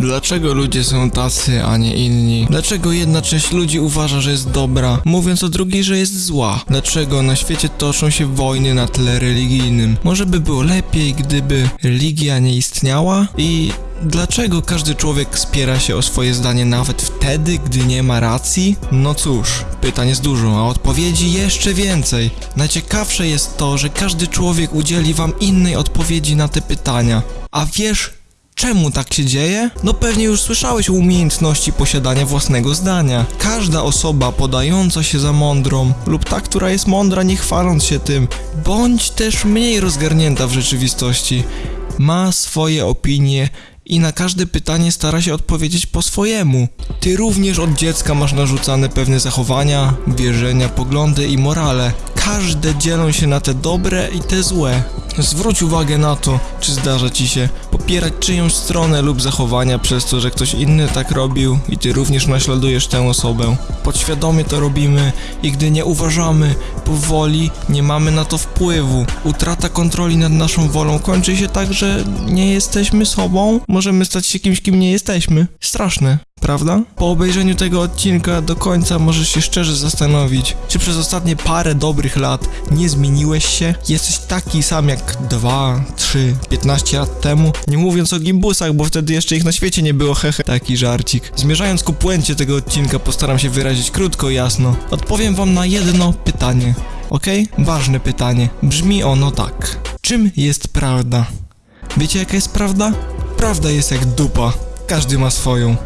Dlaczego ludzie są tacy, a nie inni? Dlaczego jedna część ludzi uważa, że jest dobra, mówiąc o drugiej, że jest zła? Dlaczego na świecie toczą się wojny na tle religijnym? Może by było lepiej, gdyby religia nie istniała? I Dlaczego każdy człowiek spiera się o swoje zdanie nawet wtedy, gdy nie ma racji? No cóż, pytań jest dużo, a odpowiedzi jeszcze więcej. Najciekawsze jest to, że każdy człowiek udzieli wam innej odpowiedzi na te pytania. A wiesz, Czemu tak się dzieje? No pewnie już słyszałeś o umiejętności posiadania własnego zdania. Każda osoba podająca się za mądrą lub ta, która jest mądra nie chwaląc się tym, bądź też mniej rozgarnięta w rzeczywistości, ma swoje opinie i na każde pytanie stara się odpowiedzieć po swojemu. Ty również od dziecka masz narzucane pewne zachowania, wierzenia, poglądy i morale. Każde dzielą się na te dobre i te złe. Zwróć uwagę na to, czy zdarza ci się popierać czyjąś stronę lub zachowania przez to, że ktoś inny tak robił i ty również naśladujesz tę osobę. Podświadomie to robimy i gdy nie uważamy, powoli nie mamy na to wpływu. Utrata kontroli nad naszą wolą kończy się tak, że nie jesteśmy sobą, możemy stać się kimś, kim nie jesteśmy. Straszne. Prawda? Po obejrzeniu tego odcinka do końca możesz się szczerze zastanowić, czy przez ostatnie parę dobrych lat nie zmieniłeś się? Jesteś taki sam jak 2, 3, 15 lat temu? Nie mówiąc o gimbusach, bo wtedy jeszcze ich na świecie nie było, hehe. Taki żarcik. Zmierzając ku puencie tego odcinka, postaram się wyrazić krótko i jasno. Odpowiem wam na jedno pytanie. Ok? Ważne pytanie. Brzmi ono tak. Czym jest prawda? Wiecie jaka jest prawda? Prawda jest jak dupa. Każdy ma swoją.